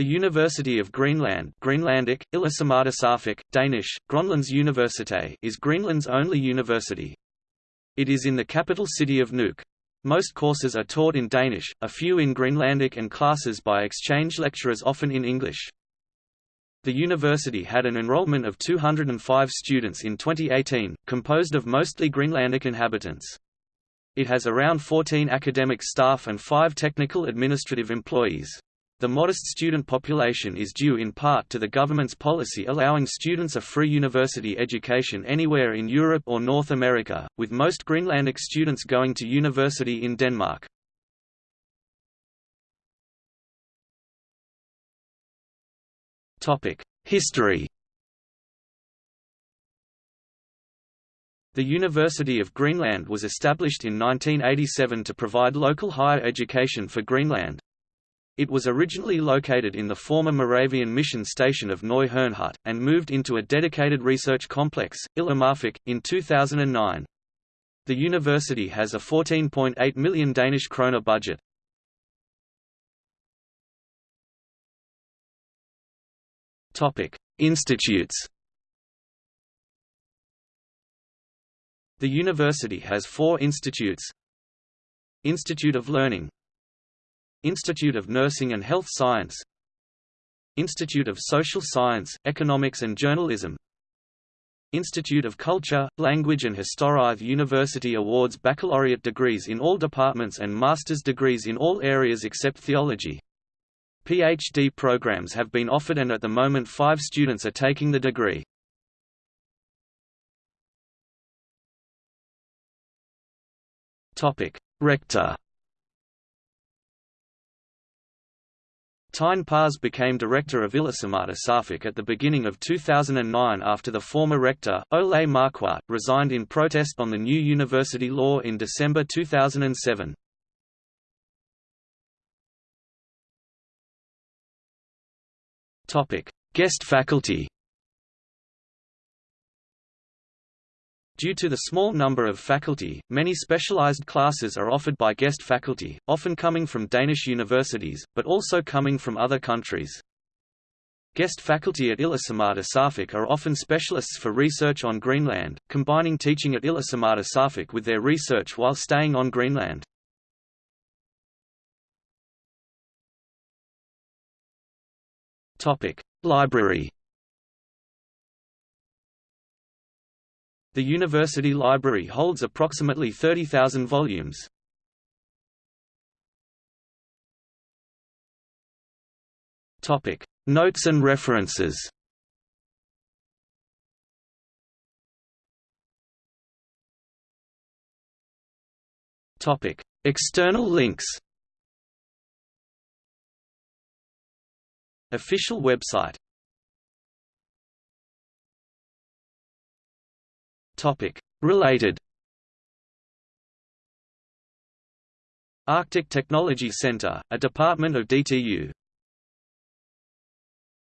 The University of Greenland Greenlandic, Danish, Grønlands Universitet is Greenland's only university. It is in the capital city of Nuuk. Most courses are taught in Danish, a few in Greenlandic and classes by exchange lecturers often in English. The university had an enrollment of 205 students in 2018, composed of mostly Greenlandic inhabitants. It has around 14 academic staff and 5 technical administrative employees. The modest student population is due in part to the government's policy allowing students a free university education anywhere in Europe or North America, with most Greenlandic students going to university in Denmark. History The University of Greenland was established in 1987 to provide local higher education for Greenland, it was originally located in the former Moravian mission station of Neu Herrnhut, and moved into a dedicated research complex, Ilulissat, in 2009. The university has a 14.8 million Danish kroner budget. Institutes The university has four institutes Institute of Learning Institute of Nursing and Health Science Institute of Social Science, Economics and Journalism Institute of Culture, Language and History University awards baccalaureate degrees in all departments and master's degrees in all areas except theology. PhD programs have been offered and at the moment five students are taking the degree. Rector Tine Pars became director of Ilisimatusarfik at the beginning of 2009 after the former rector, Ole Marquardt, resigned in protest on the new university law in December 2007. Guest faculty Due to the small number of faculty, many specialized classes are offered by guest faculty, often coming from Danish universities, but also coming from other countries. Guest faculty at Ilisimatusarfik are often specialists for research on Greenland, combining teaching at Ilisimatusarfik with their research while staying on Greenland. Library The university library holds approximately 30,000 volumes. Topic: Notes and references. Topic: External links. Official website Related. Arctic Technology Center, a department of DTU,